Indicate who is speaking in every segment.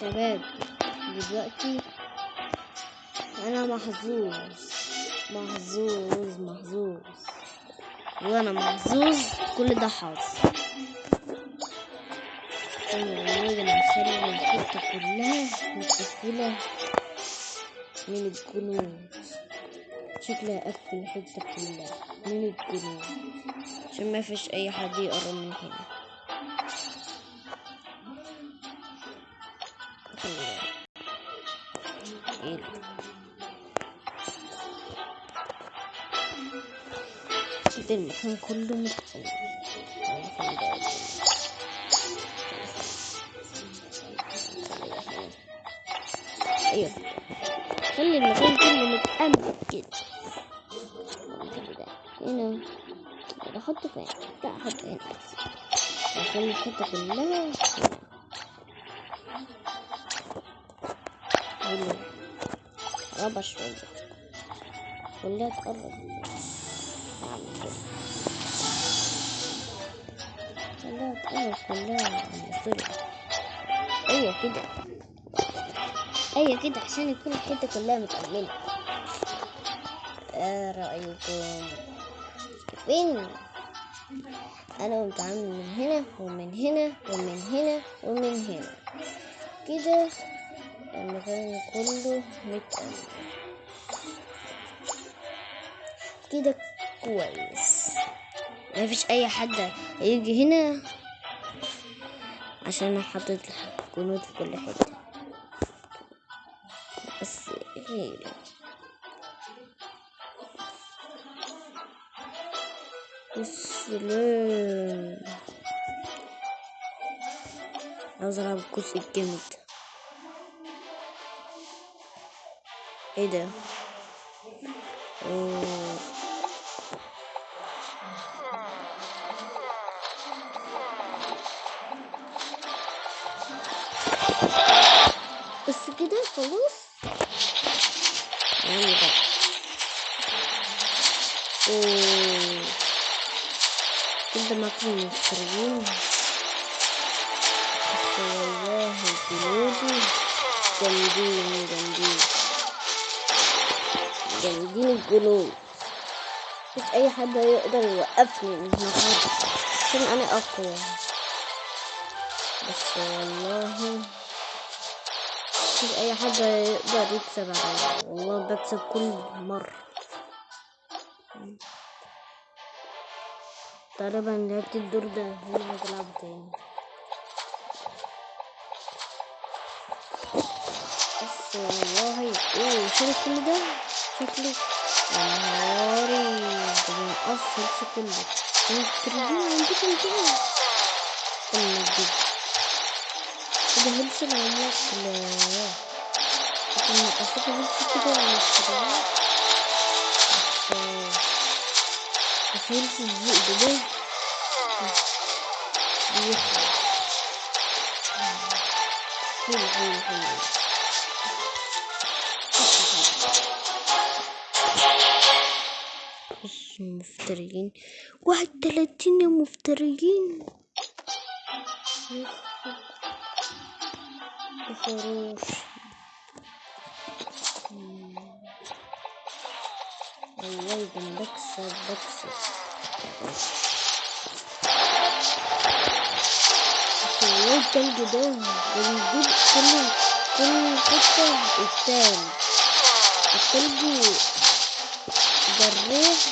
Speaker 1: شباب دلوقتي أنا محظوظ محظوظ محظوظ. وأنا محظوظ كل ده حظ والله أنا هخلي الحتة كلها متقفلة من الجنود شكلها قفل الحتة كلها من الجنود عشان ما فيش أي حد يقرب من هنا إيه ده؟ المكان كله بالك. أيوه خلي المكان كله متأمن كده. هنا أحطه فين لا أحطه هنا بس اخلي الحتة كلها هنا هنا قرب شوية. كلها تقرب. اعمل كده كلها تقرب. السرعة أيوه كده. أيوه كده عشان يكون الحتة كلها متأمنة إيه رأيكم؟ فين؟ أنا قمت عامل من هنا ومن هنا ومن هنا ومن هنا. كده المكان كله متأمن كده كويس. مفيش أي حد هيجي هنا عشان أنا حاطط جنود في كل حتة. بس هي السلام عاوز ألعب الجزء الجامد. إيه ده. بس كده خلاص. يعني بقى. كده معكم المفترين بس والله جنودي جامدين جامدين جامدين الجنود. مش أي حد يقدر يوقفني من المكان عشان أنا أقوى. بس والله مش أي حد يقدر يكسب عليا. والله بكسب كل مرة. تقريبا لعبت الدور ده هنا عايز تاني. بس والله إيه شايف كل ده. شكله يا نهاري ده بينقص هلس كله مسترجين عندكم كده اما الجد ده هلس العملاق لا لكن نقصته هلس كده ولا مسترجين بس هلس الذئب ده بيخلص حلو حلو حلو بص مفتريين. واحد تلاتين مفتريين. مم. والله أنا بكسب والله التلج ده كل كل حتة التلج التلج ده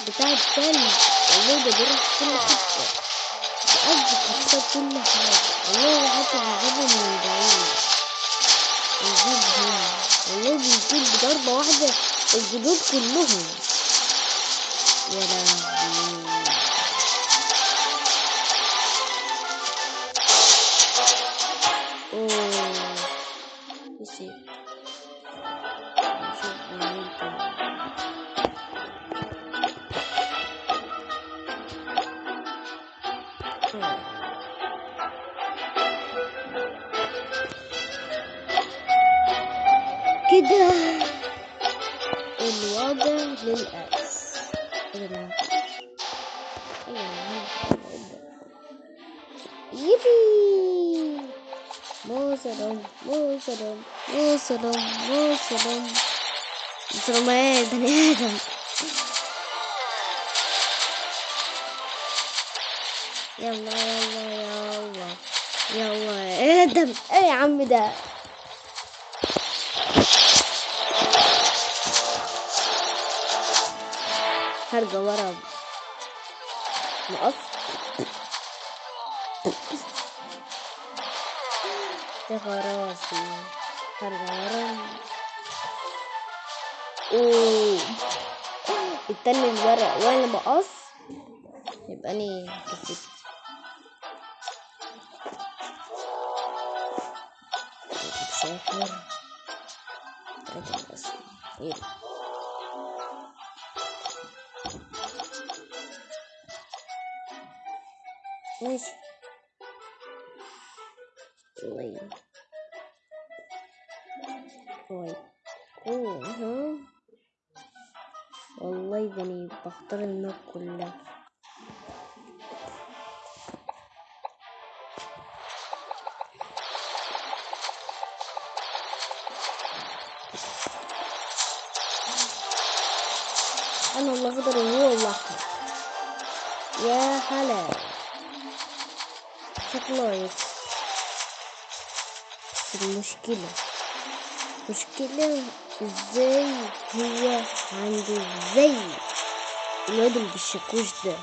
Speaker 1: بتاع التلج. والله ده بيروح كل حتة. بيأذي حتى كل حاجة. والله حتى بيجيبه من بعيد بيجيب هنا والله بيجيب بضربة واحدة الجدود كلهم. يا لهوي. كده الوضع للأس. يبي موزة سلام مو سلام مو سلام مو سلام سلام إيه بني آدم يلا يلا يلا يلا آدم إيه يا عم ده؟ هرجع ورا نقص يا خراسي. هرجع ورا. أوه. التاني الورق وأنا مقص؟ يبقى اني كسبت. سافر. تلاتة ماشي طيب طيب اوه والله بني بختار الماب كلها أنا الاخضر وهو الاحمر يا هلا. شكله يكس بس المشكلة مشكلة ازاي هو عنده زي الواد اللي بالشاكوش ده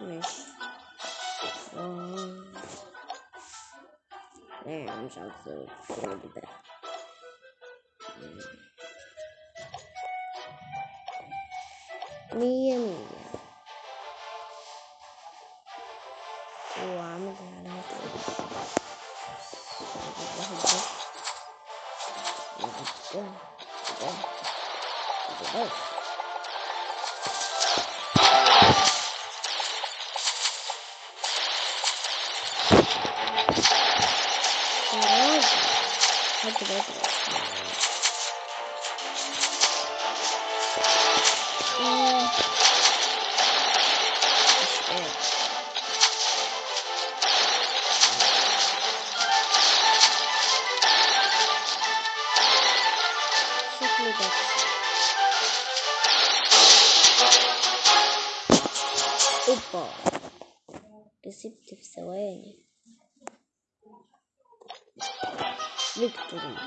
Speaker 1: ماشي آه. ايه مش عارف الشغل ده مية مية وعامل علامة واحد بس بس أوبا. كسبت في ثواني. فيكتوري.